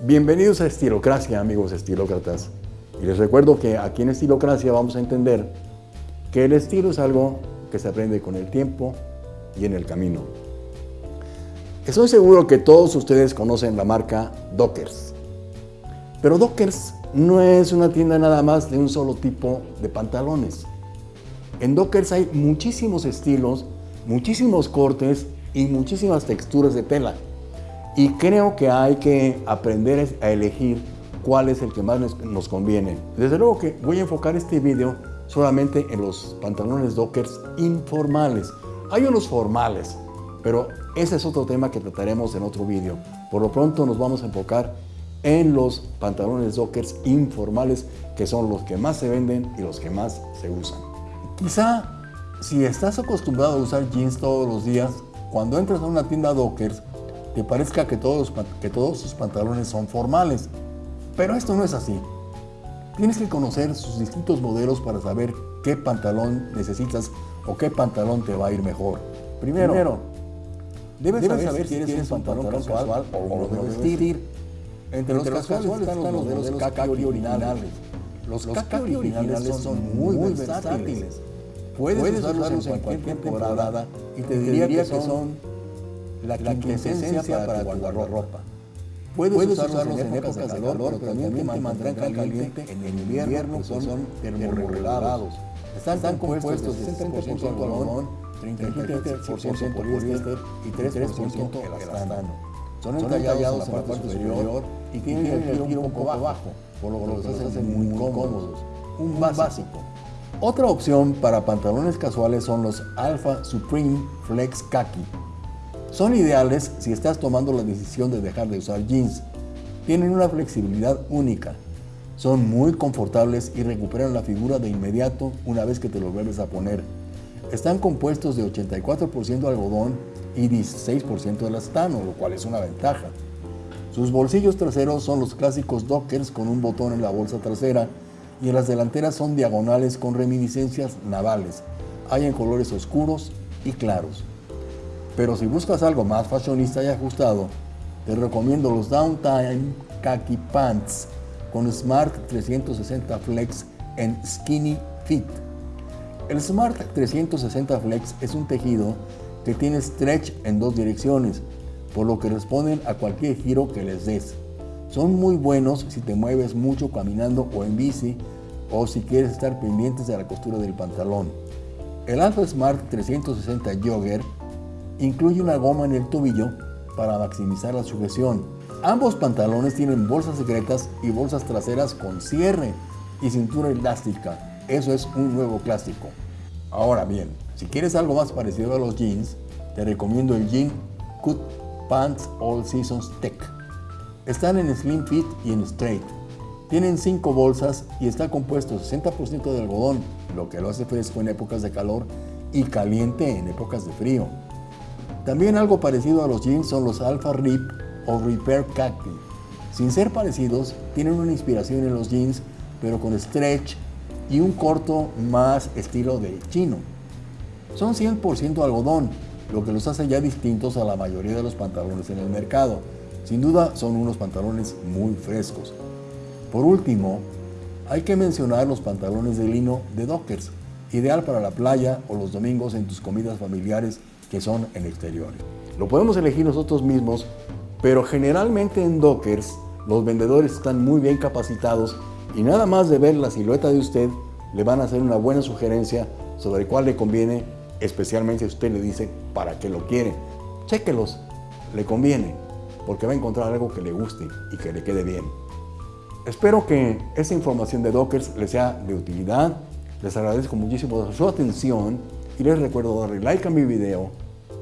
Bienvenidos a Estilocracia, amigos estilócratas. Y les recuerdo que aquí en Estilocracia vamos a entender que el estilo es algo que se aprende con el tiempo y en el camino. Estoy seguro que todos ustedes conocen la marca Dockers. Pero Dockers no es una tienda nada más de un solo tipo de pantalones. En Dockers hay muchísimos estilos, muchísimos cortes y muchísimas texturas de tela. Y creo que hay que aprender a elegir cuál es el que más nos conviene. Desde luego que voy a enfocar este video solamente en los pantalones Dockers informales. Hay unos formales, pero ese es otro tema que trataremos en otro video. Por lo pronto nos vamos a enfocar en los pantalones Dockers informales, que son los que más se venden y los que más se usan. Quizá si estás acostumbrado a usar jeans todos los días, cuando entras a una tienda Dockers, te parezca que todos, que todos sus pantalones son formales. Pero esto no es así. Tienes que conocer sus distintos modelos para saber qué pantalón necesitas o qué pantalón te va a ir mejor. Primero, debes, saber, si quieres un pantalón, casual, o lo de vestir. Entre, los, casuales, están los modelos kaki originales. Los kaki originales son muy, versátiles. Puedes, usarlos en cualquier temporada y te diría que son la quintesencia para tu guardarropa. Puedes, Puedes usarlos, en épocas de calor, pero también te mantendrán caliente en el invierno, pues son termorregulados. Están, Están compuestos de 60% algodón, 37% poliéster y 3% elastano. Son entallados en la parte superior y tienen el tiro un poco bajo, por lo que los hacen muy cómodos. Un básico. Otra opción para pantalones casuales son los Alpha Supreme Flex Khaki. Son ideales si estás tomando la decisión de dejar de usar jeans. Tienen una flexibilidad única. Son muy confortables y recuperan la figura de inmediato una vez que te los vuelves a poner. Están compuestos de 84% algodón y 16% de elastano, lo cual es una ventaja. Sus bolsillos traseros son los clásicos dockers con un botón en la bolsa trasera y en las delanteras son diagonales con reminiscencias navales. Hay en colores oscuros y claros. Pero si buscas algo más fashionista y ajustado, te recomiendo los Downtime Khaki Pants con Smart 360 Flex en Skinny Fit. El Smart 360 Flex es un tejido que tiene stretch en dos direcciones, por lo que responden a cualquier giro que les des. Son muy buenos si te mueves mucho caminando o en bici o si quieres estar pendientes de la costura del pantalón. El Alpha Smart 360 Jogger incluye una goma en el tobillo para maximizar la sujeción. Ambos pantalones tienen bolsas secretas y bolsas traseras con cierre y cintura elástica. Eso es un nuevo clásico. Ahora bien, si quieres algo más parecido a los jeans, te recomiendo el Jean Cut Pants All Seasons Tech. Están en Slim Fit y en Straight. Tienen 5 bolsas y está compuesto 60% de algodón, lo que lo hace fresco en épocas de calor y caliente en épocas de frío. También algo parecido a los jeans son los Alpha Rip o Repair Khaki. Sin ser parecidos, tienen una inspiración en los jeans, pero con stretch y un corto más estilo de chino. Son 100% algodón, lo que los hace ya distintos a la mayoría de los pantalones en el mercado. Sin duda son unos pantalones muy frescos. Por último, hay que mencionar los pantalones de lino de Dockers, ideal para la playa o los domingos en tus comidas familiares que son en exteriores. Lo podemos elegir nosotros mismos, pero generalmente en Dockers los vendedores están muy bien capacitados y nada más de ver la silueta de usted le van a hacer una buena sugerencia sobre cuál le conviene, especialmente si usted le dice para qué lo quiere. Chéquelos, le conviene, porque va a encontrar algo que le guste y que le quede bien. Espero que esta información de Dockers les sea de utilidad. Les agradezco muchísimo su atención y les recuerdo darle like a mi video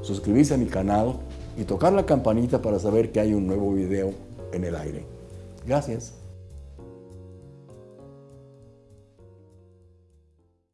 suscribirse a mi canal y tocar la campanita para saber que hay un nuevo video en el aire. Gracias.